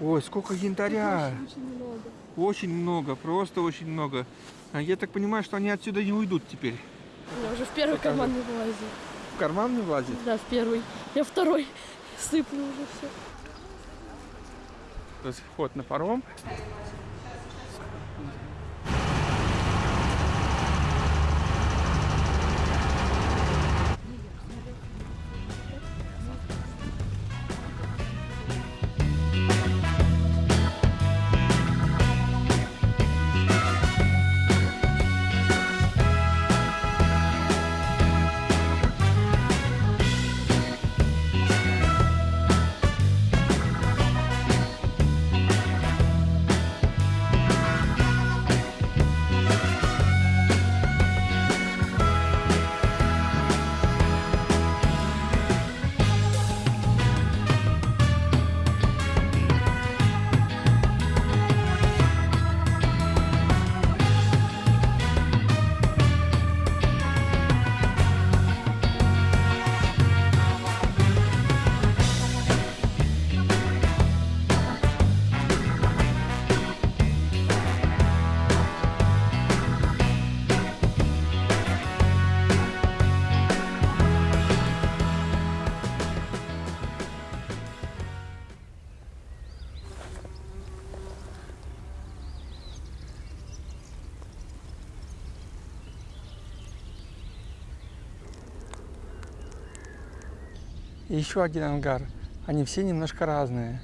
Ой, сколько янтаря. Очень много. Очень много, просто очень много. А Я так понимаю, что они отсюда не уйдут теперь. Я уже в первый Покажи. карман не влазит. В карман не влазит? Да, в первый. Я второй. Сыплю уже все. То есть вход на паром. И еще один ангар. Они все немножко разные.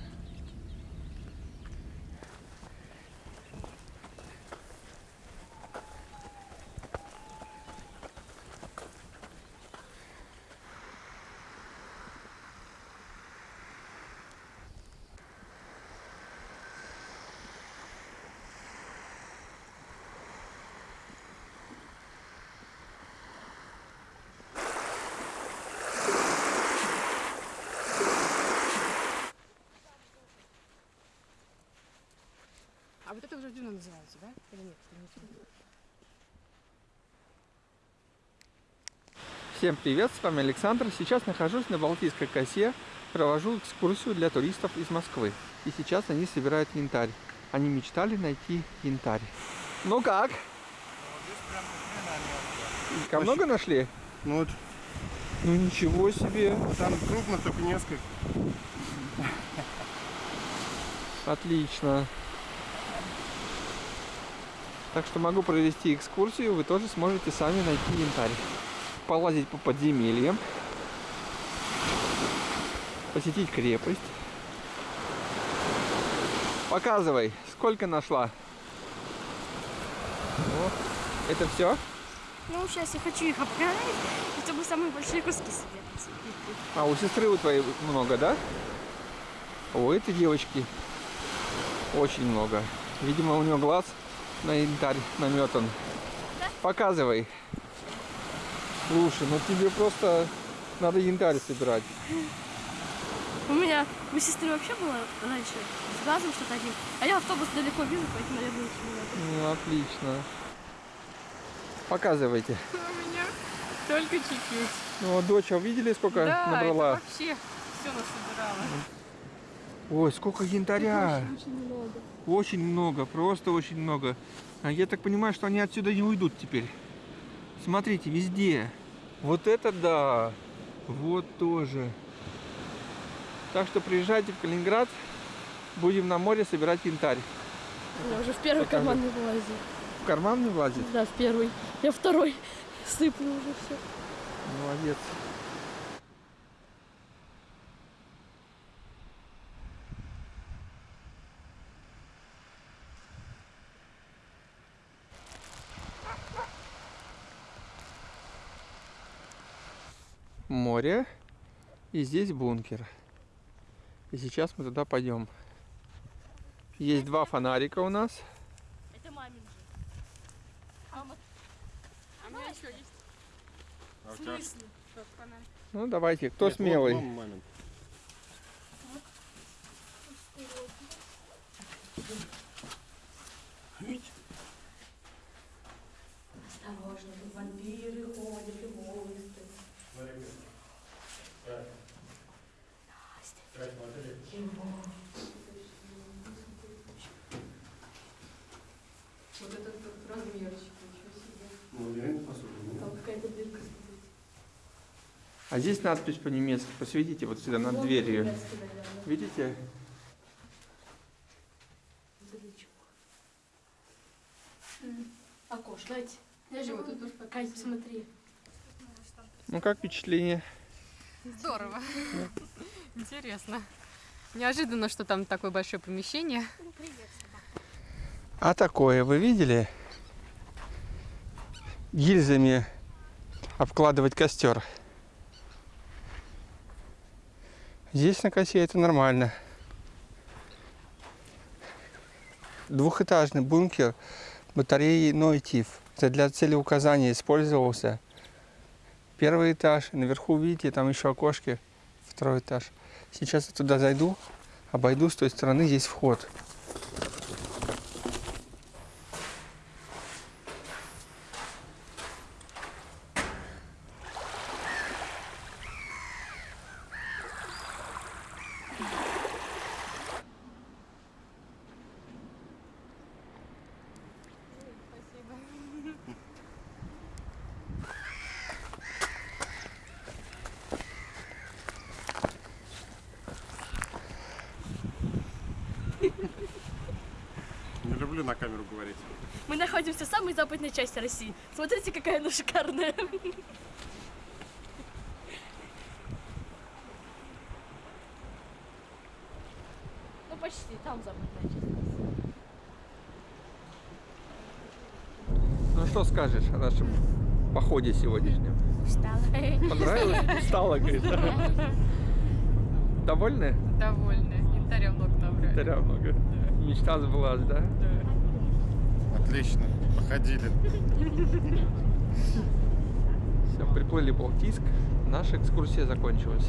А вот это уже дюна называется, да? Или нет? Всем привет, с вами Александр. Сейчас нахожусь на Балтийской косе, провожу экскурсию для туристов из Москвы. И сейчас они собирают янтарь. Они мечтали найти янтарь. Ну как? Ка много нашли? Ну вот Ну ничего себе. там крупно только несколько. Отлично. Так что могу провести экскурсию, вы тоже сможете сами найти янтарь. Полазить по подземельям. Посетить крепость. Показывай, сколько нашла. О, это все? Ну, сейчас я хочу их обгадать, чтобы самые большие куски собирать. А у сестры у твоей много, да? У этой девочки очень много. Видимо, у нее глаз на янтарь наметан. Показывай. Слушай, ну тебе просто надо янтарь собирать. У меня, у сестры вообще было раньше с глазом что-то один. А я автобус далеко вижу, поэтому, наверное, очень много. Ну, отлично. Показывайте. У меня только чуть-чуть. Ну, вот дочь, а видели, сколько Да, набрала? это вообще все насобирала. Ой, сколько янтаря. Очень много. Очень много, просто очень много. А Я так понимаю, что они отсюда не уйдут теперь. Смотрите, везде. Вот это да. Вот тоже. Так что приезжайте в Калининград. Будем на море собирать янтарь. Я уже в первый Покажи. карман не влазит. В карман не влазит? Да, в первый. Я второй. Сыплю уже все. Молодец. Море. И здесь бункер. И сейчас мы туда пойдем. Есть два фонарика у нас. Это мамин же. А у меня еще есть. А В смысле? Ну давайте, кто Нет, вот смелый? мама, мамин. А здесь надпись по-немецки, посведите вот сюда над вот дверью. Видите? Окош, дайте. Даже вот тут пока смотри. Ну как впечатление? Здорово. Интересно. Неожиданно, что там такое большое помещение. А такое вы видели? Гильзами обкладывать костер. Здесь на косе это нормально. Двухэтажный бункер батареи Нойтив. Это для целеуказания использовался. Первый этаж, наверху видите, там еще окошки, второй этаж. Сейчас я туда зайду, обойду с той стороны, есть вход. Не люблю на камеру говорить. Мы находимся в самой западной части России. Смотрите, какая она шикарная. Ну почти, там западная часть. Ну что скажешь о нашем походе сегодняшнем? Устала. Понравилось? Устала, говорит. Довольны? Довольны. Янтаря много Инвентаря много. Мечта сбылась, да? Отлично. Походили. Все, приплыли Балтийск. Наша экскурсия закончилась.